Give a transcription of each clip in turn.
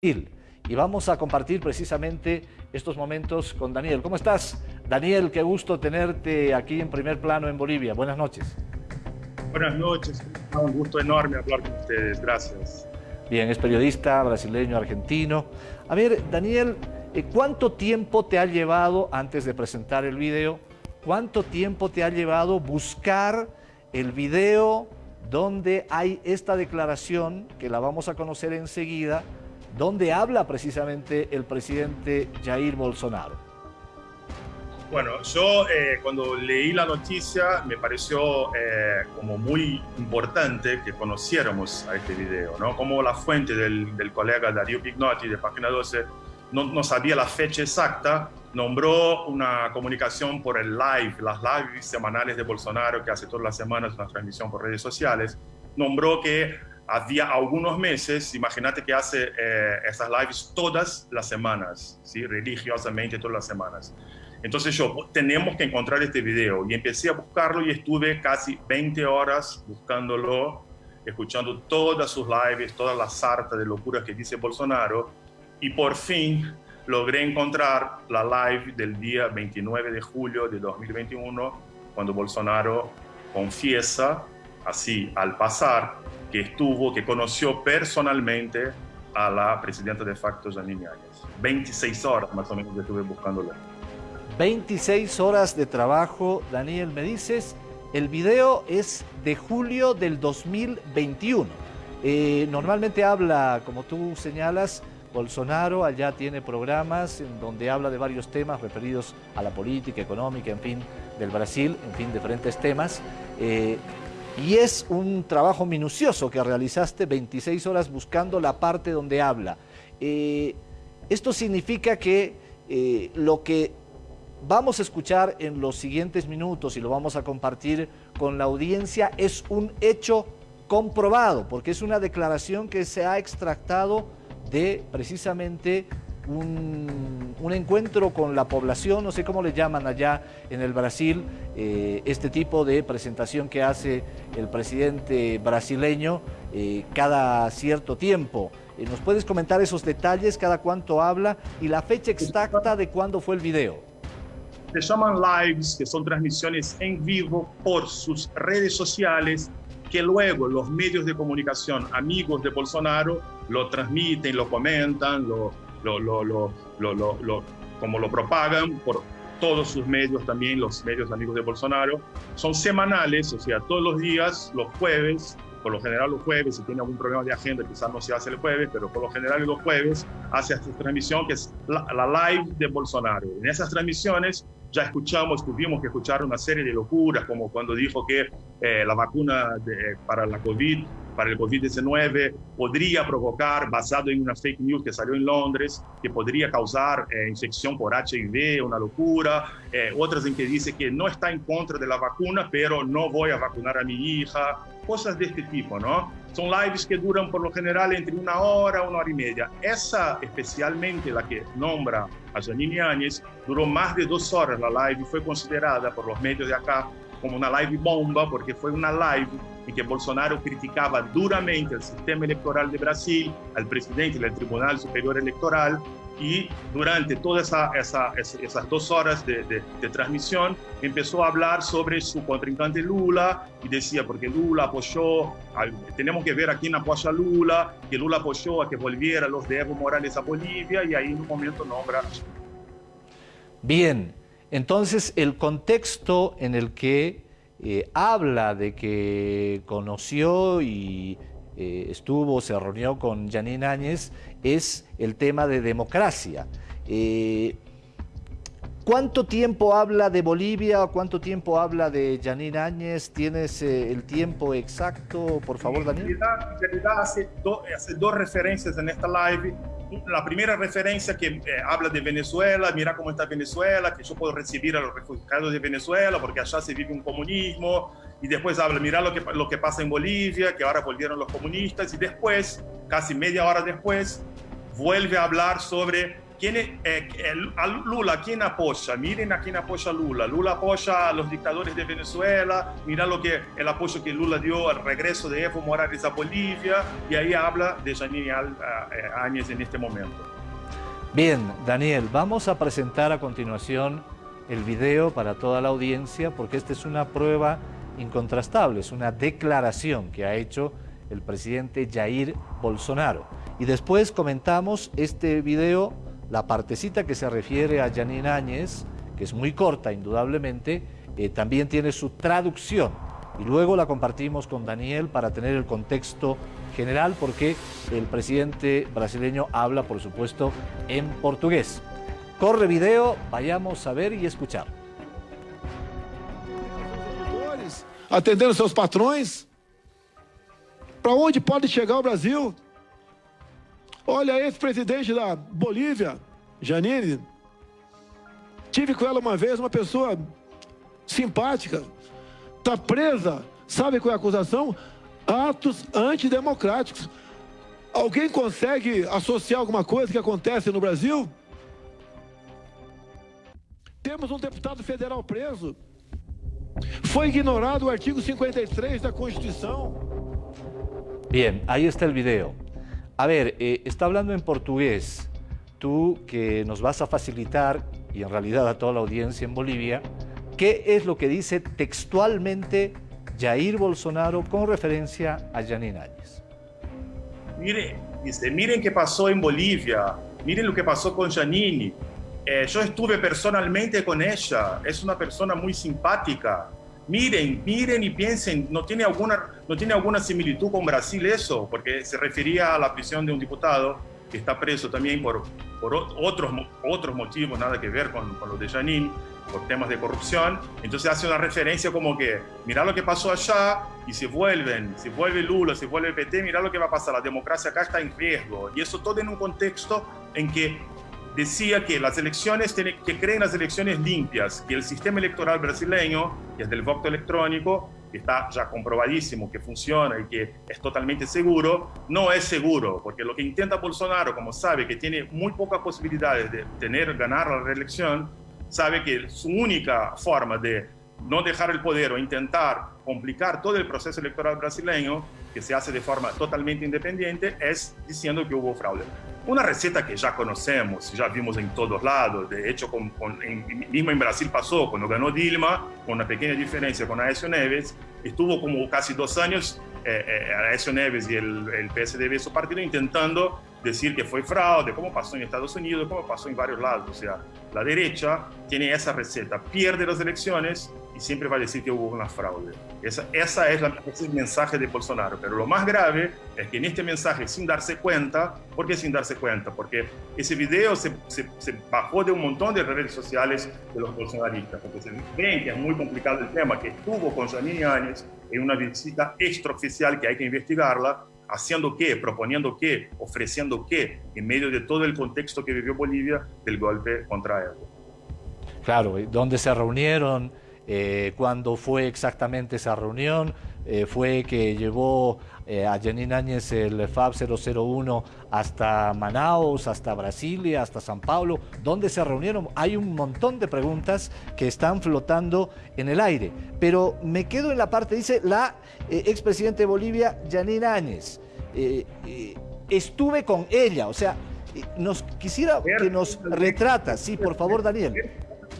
y vamos a compartir precisamente estos momentos con Daniel. ¿Cómo estás? Daniel, qué gusto tenerte aquí en primer plano en Bolivia. Buenas noches. Buenas noches, un gusto enorme hablar con ustedes, gracias. Bien, es periodista brasileño, argentino. A ver, Daniel, eh, ¿cuánto tiempo te ha llevado, antes de presentar el video, cuánto tiempo te ha llevado buscar el video donde hay esta declaración, que la vamos a conocer enseguida, donde habla precisamente el presidente Jair Bolsonaro. Bueno, yo eh, cuando leí la noticia me pareció eh, como muy importante que conociéramos a este video, ¿no? Como la fuente del, colega Darío Pignotti de Página 12 no, no, sabía la fecha exacta, nombró una comunicación por el live, las lives semanales de Bolsonaro que hace todas las semanas una transmisión por redes sociales, nombró que había algunos meses, imagínate que hace eh, esas lives todas las semanas, ¿sí? religiosamente todas las semanas. Entonces yo, tenemos que encontrar este video y empecé a buscarlo y estuve casi 20 horas buscándolo, escuchando todas sus lives, toda la sarta de locuras que dice Bolsonaro y por fin logré encontrar la live del día 29 de julio de 2021 cuando Bolsonaro confiesa así al pasar que estuvo, que conoció personalmente a la presidenta de facto, Janine Áñez. 26 horas más o menos estuve buscándola. 26 horas de trabajo, Daniel, me dices, el video es de julio del 2021. Eh, normalmente habla, como tú señalas, Bolsonaro allá tiene programas en donde habla de varios temas referidos a la política, económica, en fin, del Brasil, en fin, diferentes temas. Eh, y es un trabajo minucioso que realizaste 26 horas buscando la parte donde habla. Eh, esto significa que eh, lo que vamos a escuchar en los siguientes minutos y lo vamos a compartir con la audiencia es un hecho comprobado, porque es una declaración que se ha extractado de precisamente un, encuentro con la población, no sé cómo le llaman allá en el Brasil, eh, este tipo de presentación que hace el presidente brasileño eh, cada cierto tiempo. Eh, ¿Nos puedes comentar esos detalles, cada cuánto habla y la fecha exacta de cuándo fue el video? Se llaman lives, que son transmisiones en vivo por sus redes sociales que luego los medios de comunicación amigos de Bolsonaro lo transmiten, lo comentan, lo, lo, lo, lo, como lo propagan por todos sus medios, también los medios amigos de Bolsonaro. Son semanales, o sea, todos los días, los jueves, por lo general los jueves, si tiene algún problema de agenda, quizás no se hace el jueves, pero por lo general los jueves hace esta transmisión que es la, live de Bolsonaro. En esas transmisiones ya escuchamos, tuvimos que escuchar una serie de locuras, como cuando dijo que eh, la vacuna de, para la COVID para el COVID-19 podría provocar, basado en una fake news que salió en Londres, que podría causar eh, infección por HIV, una locura. Eh, otras en que dice que no está en contra de la vacuna, pero no voy a vacunar a mi hija. Cosas de este tipo, ¿no? Son lives que duran por lo general entre una hora, una hora y media. Esa, especialmente la que nombra a Janine Áñez, duró más de dos horas la live y fue considerada por los medios de acá como una live bomba, porque fue una live en que Bolsonaro criticaba duramente el sistema electoral de Brasil, al presidente del Tribunal Superior Electoral, y durante todas esa, esas dos horas de, de, transmisión empezó a hablar sobre su contrincante Lula y decía, porque Lula apoyó, tenemos que ver a quién apoya Lula, que Lula apoyó a que volviera los de Evo Morales a Bolivia y ahí en un momento nombra. Bien, entonces, el contexto en el que eh, habla de que conoció y eh, estuvo, se reunió con Janine Áñez, es el tema de democracia. Eh, ¿Cuánto tiempo habla de Bolivia? ¿Cuánto tiempo habla de Janine Áñez? ¿Tienes el tiempo exacto, por favor, Daniel? En realidad, hace, hace dos referencias en esta live la primera referencia que eh, habla de Venezuela, mira cómo está Venezuela, que yo puedo recibir a los refugiados de Venezuela porque allá se vive un comunismo, y después habla, mira lo que, lo que pasa en Bolivia, que ahora volvieron los comunistas, y después, casi media hora después, vuelve a hablar sobre ¿quién Lula, ¿quién apoya? Miren a quién apoya Lula. Lula apoya a los dictadores de Venezuela, mira lo que, el apoyo que Lula dio al regreso de Evo Morales a Bolivia, y ahí habla de Janine Áñez en este momento. Bien, Daniel, vamos a presentar a continuación el video para toda la audiencia, porque esta es una prueba incontrastable, es una declaración que ha hecho el presidente Jair Bolsonaro. Y después comentamos este video, la partecita que se refiere a Janine Áñez, que es muy corta indudablemente, eh, también tiene su traducción. Y luego la compartimos con Daniel para tener el contexto general, porque el presidente brasileño habla, por supuesto, en portugués. Corre video, vayamos a ver y escuchar. Atendendo seus patrões, para onde pode chegar o Brasil? Olha, esse presidente da Bolívia, Janine, tive com ela uma vez, uma pessoa simpática, está presa, sabe qual é a acusação? Atos antidemocráticos. Alguém consegue associar alguma coisa que acontece no Brasil? Temos um deputado federal preso. Foi ignorado o artigo 53 da Constituição. Bien, ahí está el video. A ver, eh, está hablando en portugués. Tú que nos vas a facilitar, y en realidad a toda la audiencia en Bolivia, ¿qué es lo que dice textualmente Jair Bolsonaro con referencia a Janine Áñez? Mire, dice, miren qué pasó en Bolivia, miren lo que pasó con Janine. Eh, yo estuve personalmente con ella, es una persona muy simpática, miren, miren y piensen, ¿no tiene alguna, no tiene alguna similitud con Brasil eso? Porque se refería a la prisión de un diputado que está preso también por, por otros, otros motivos, nada que ver con, con lo de Janine, por temas de corrupción. Entonces hace una referencia como que, mira lo que pasó allá y se vuelven, se vuelve Lula, se vuelve PT, mira lo que va a pasar, la democracia acá está en riesgo. Y eso todo en un contexto en que decía que las elecciones, que creen las elecciones limpias, que el sistema electoral brasileño, que es del voto electrónico, que está ya comprobadísimo que funciona y que es totalmente seguro, no es seguro, porque lo que intenta Bolsonaro, como sabe que tiene muy pocas posibilidades de tener, ganar la reelección, sabe que su única forma de no dejar el poder o intentar complicar todo el proceso electoral brasileño, que se hace de forma totalmente independiente, es diciendo que hubo fraude. Una receta que ya conocemos, ya vimos en todos lados, de hecho, con, en, mismo en Brasil pasó, cuando ganó Dilma, con una pequeña diferencia con Aécio Neves, estuvo como casi dos años eh, eh, Aécio Neves y el, el PSDB, su partido, intentando decir que fue fraude, como pasó en Estados Unidos, como pasó en varios lados. O sea, la derecha tiene esa receta, pierde las elecciones y siempre va a decir que hubo una fraude. Esa, esa es, la, ese es el mensaje de Bolsonaro. Pero lo más grave es que en este mensaje, sin darse cuenta, ¿por qué sin darse cuenta? Porque ese video se, se, se bajó de un montón de redes sociales de los bolsonaristas, porque se ven que es muy complicado el tema, que estuvo con Janine Áñez en una visita extraoficial que hay que investigarla, haciendo qué, proponiendo qué, ofreciendo qué, en medio de todo el contexto que vivió Bolivia del golpe contra Evo. Claro, ¿dónde se reunieron? Eh, ¿Cuándo fue exactamente esa reunión? Eh, ¿Fue que llevó eh, a Janine Áñez el FAB 001 hasta Manaus, hasta Brasilia, hasta San Paulo? ¿Dónde se reunieron? Hay un montón de preguntas que están flotando en el aire. Pero me quedo en la parte, dice la expresidente de Bolivia, Janine Áñez. estuve con ella, o sea, nos quisiera que nos retrata, sí, por favor, Daniel.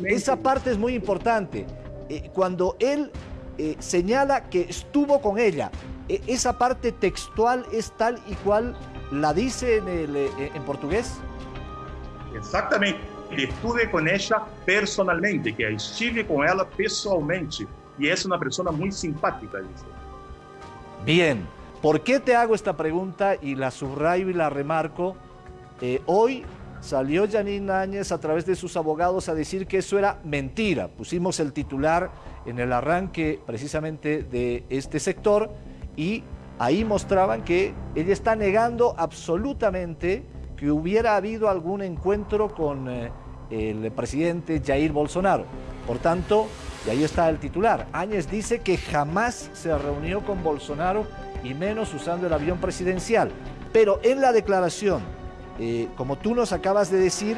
Esa parte es muy importante. Eh, cuando él eh, señala que estuvo con ella, eh, esa parte textual es tal y cual la dice en, el, eh, en portugués. Exactamente. Estuve con ella personalmente, que estive con ella pessoalmente. Y es una persona muy simpática, dice. Bien, ¿por qué te hago esta pregunta y la subrayo y la remarco? Eh, hoy salió Janine Áñez a través de sus abogados a decir que eso era mentira. Pusimos el titular en el arranque precisamente de este sector y ahí mostraban que ella está negando absolutamente que hubiera habido algún encuentro con eh, el presidente Jair Bolsonaro. Por tanto, y ahí está el titular, Áñez dice que jamás se reunió con Bolsonaro y menos usando el avión presidencial. Pero en la declaración Eh, como tú nos acabas de decir,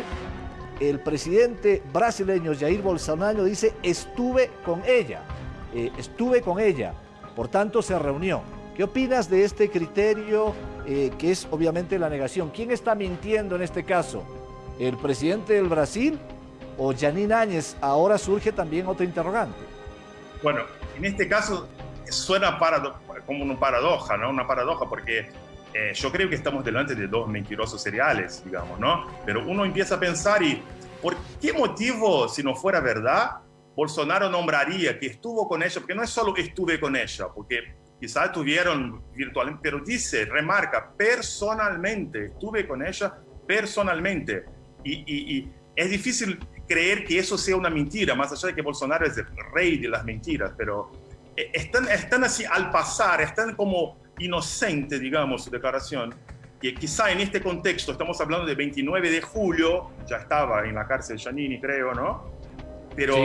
el presidente brasileño Jair Bolsonaro dice, estuve con ella, eh, estuve con ella, por tanto se reunió. ¿Qué opinas de este criterio eh, que es obviamente la negación? ¿Quién está mintiendo en este caso? ¿El presidente del Brasil o Janine Áñez? Ahora surge también otra interrogante. Bueno, en este caso suena como una paradoja, ¿no? Una paradoja porque eh, yo creo que estamos delante de dos mentirosos seriales, digamos, ¿no? Pero uno empieza a pensar y, ¿por qué motivo, si no fuera verdad, Bolsonaro nombraría que estuvo con ella? Porque no es solo estuve con ella, porque quizás estuvieron virtualmente, pero dice, remarca, personalmente, estuve con ella personalmente. Y, y es difícil creer que eso sea una mentira, más allá de que Bolsonaro es el rey de las mentiras, pero eh, están, están así al pasar, están como inocente, digamos, su declaración, que quizá en este contexto, estamos hablando de 29 de julio, ya estaba en la cárcel Giannini, creo, ¿no? Pero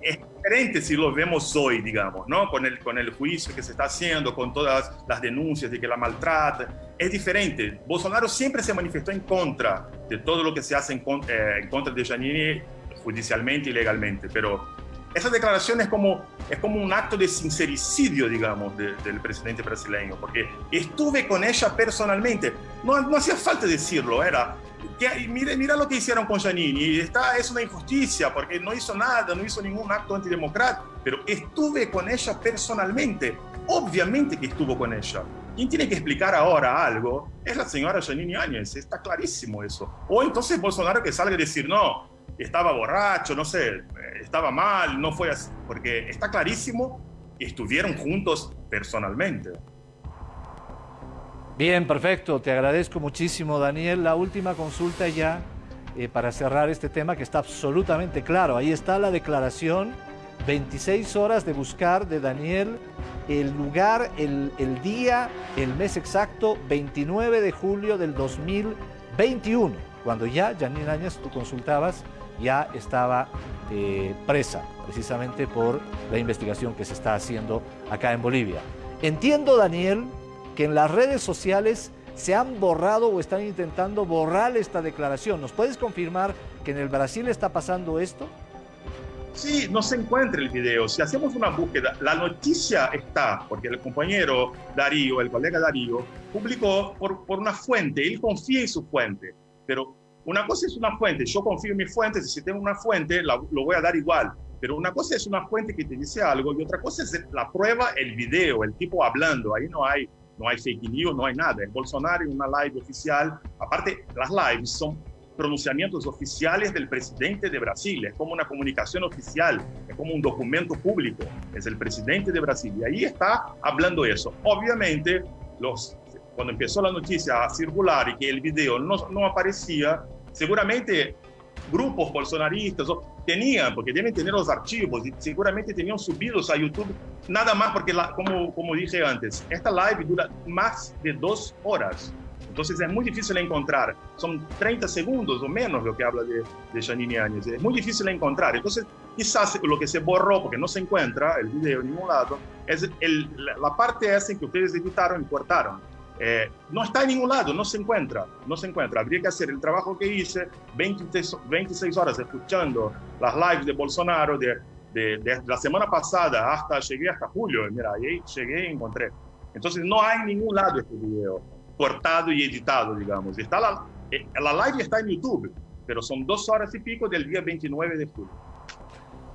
es diferente si lo vemos hoy, digamos, ¿no? Con el, con el juicio que se está haciendo, con todas las denuncias de que la maltrata, es diferente. Bolsonaro siempre se manifestó en contra de todo lo que se hace en, eh, en contra de Giannini judicialmente y legalmente, pero esa declaración es como, es como un acto de sincericidio, digamos, del presidente brasileño, porque estuve con ella personalmente. No, no hacía falta decirlo, era, que, mira, mira lo que hicieron con Janini, está, es una injusticia, porque no hizo nada, no hizo ningún acto antidemocrático, pero estuve con ella personalmente. Obviamente que estuvo con ella. Quien tiene que explicar ahora algo es la señora Janine Áñez, está clarísimo eso. O entonces Bolsonaro que salga a decir, no, estaba borracho, no sé, estaba mal, no fue así, porque está clarísimo que estuvieron juntos personalmente. Bien, perfecto, te agradezco muchísimo Daniel. La última consulta ya eh, para cerrar este tema que está absolutamente claro. Ahí está la declaración, 26 horas de buscar de Daniel, el lugar, el, el día, el mes exacto, 29 de julio del 2021, cuando ya, Janine Áñez, tú consultabas, ya estaba eh, presa precisamente por la investigación que se está haciendo acá en Bolivia. Entiendo, Daniel, que en las redes sociales se han borrado o están intentando borrar esta declaración. ¿Nos puedes confirmar que en el Brasil está pasando esto? Sí, no se encuentra el video. Si hacemos una búsqueda, la noticia está, porque el compañero Darío, el colega Darío, publicó por, por una fuente, él confía en su fuente, pero una cosa es una fuente, yo confío en mi fuente, si tengo una fuente, lo voy a dar igual. Pero una cosa es una fuente que te dice algo y otra cosa es la prueba, el video, el tipo hablando. Ahí no hay, no hay fake news, no hay nada. El Bolsonaro en una live oficial. Aparte, las lives son pronunciamientos oficiales del presidente de Brasil. Es como una comunicación oficial, es como un documento público. Es el presidente de Brasil. Y ahí está hablando eso. Obviamente, los cuando empezó la noticia a circular y que el video no, no aparecía, seguramente grupos bolsonaristas tenían, porque deben tener los archivos, y seguramente tenían subidos a YouTube, nada más porque, la, como, como dije antes, esta live dura más de dos horas. Entonces es muy difícil encontrar. Son 30 segundos o menos lo que habla de, de Janine Áñez. Es muy difícil encontrar. Entonces quizás lo que se borró, porque no se encuentra el video en ningún lado, es el, la, parte esa que ustedes editaron y cortaron. Eh, no está en ningún lado, no se encuentra, no se encuentra. Habría que hacer el trabajo que hice, 26 horas escuchando las lives de Bolsonaro de, la semana pasada hasta, llegué hasta julio, mira, ahí llegué y encontré. Entonces no hay en ningún lado este video cortado y editado, digamos. Está la, eh, la live está en YouTube, pero son dos horas y pico del día 29 de julio.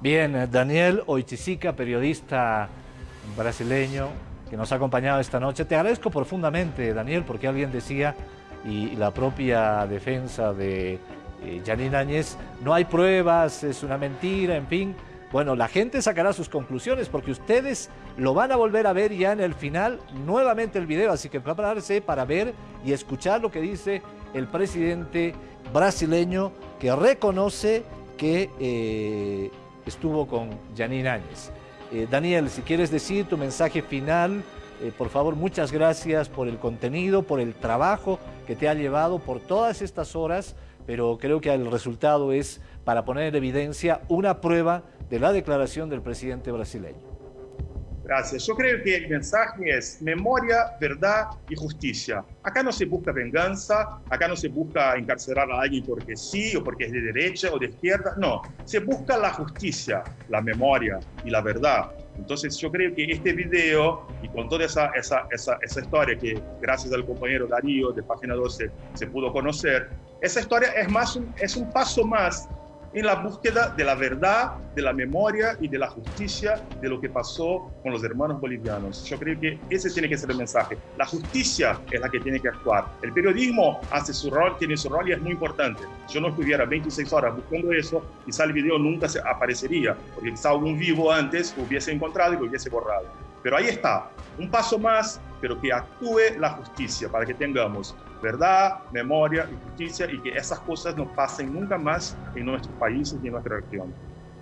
Bien, Daniel Oiticica, periodista brasileño, que nos ha acompañado esta noche. Te agradezco profundamente, Daniel, porque alguien decía, y la propia defensa de eh, Janine Áñez, no hay pruebas, es una mentira, en fin. Bueno, la gente sacará sus conclusiones porque ustedes lo van a volver a ver ya en el final, nuevamente el video, así que prepararse para ver y escuchar lo que dice el presidente brasileño que reconoce que eh, estuvo con Janine Áñez. Eh, Daniel, si quieres decir tu mensaje final, eh, por favor, muchas gracias por el contenido, por el trabajo que te ha llevado por todas estas horas, pero creo que el resultado es para poner en evidencia una prueba de la declaración del presidente brasileño. Gracias. Yo creo que el mensaje es memoria, verdad y justicia. Acá no se busca venganza, acá no se busca encarcelar a alguien porque sí o porque es de derecha o de izquierda, no. Se busca la justicia, la memoria y la verdad. Entonces yo creo que este video y con toda esa, esa, esa, esa historia que gracias al compañero Darío de Página 12 se pudo conocer, esa historia es, más es un paso más en la búsqueda de la verdad, de la memoria y de la justicia de lo que pasó con los hermanos bolivianos. Yo creo que ese tiene que ser el mensaje. La justicia es la que tiene que actuar. El periodismo hace su rol, tiene su rol y es muy importante. Si yo no estuviera 26 horas buscando eso, quizá el video nunca se aparecería, porque quizá algún vivo antes lo hubiese encontrado y lo hubiese borrado. Pero ahí está, un paso más, pero que actúe la justicia para que tengamos verdad, memoria y justicia y que esas cosas no pasen nunca más en nuestros países y en nuestra región.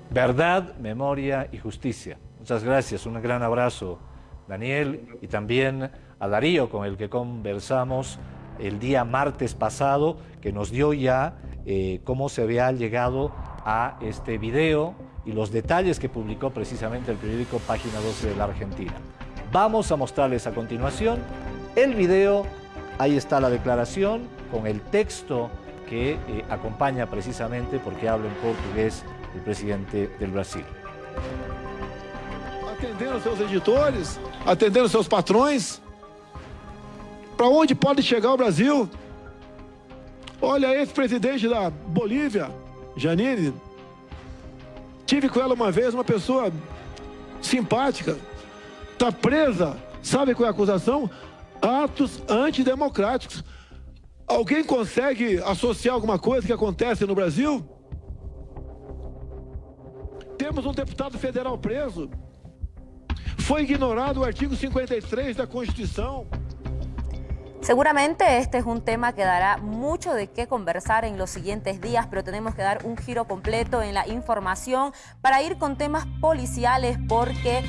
Verdad, memoria y justicia. Muchas gracias, un gran abrazo Daniel y también a Darío con el que conversamos el día martes pasado que nos dio ya eh, cómo se había llegado a este video y los detalles que publicó precisamente el periódico Página 12 de la Argentina. Vamos a mostrarles a continuación el video, ahí está la declaración con el texto que eh, acompaña precisamente porque habla en portugués el presidente del Brasil. Atendendo seus editores, atendendo seus patrões. Para onde pode chegar o Brasil? Olha, esse presidente da Bolívia, Janine, tive com ela uma vez, uma pessoa simpática, está presa, sabe qual é a acusação? Atos antidemocráticos. Alguém consegue associar alguma coisa que acontece no Brasil? Temos um deputado federal preso. Foi ignorado o artigo 53 da Constituição. Seguramente este es un tema que dará mucho de qué conversar en los siguientes días, pero tenemos que dar un giro completo en la información para ir con temas policiales porque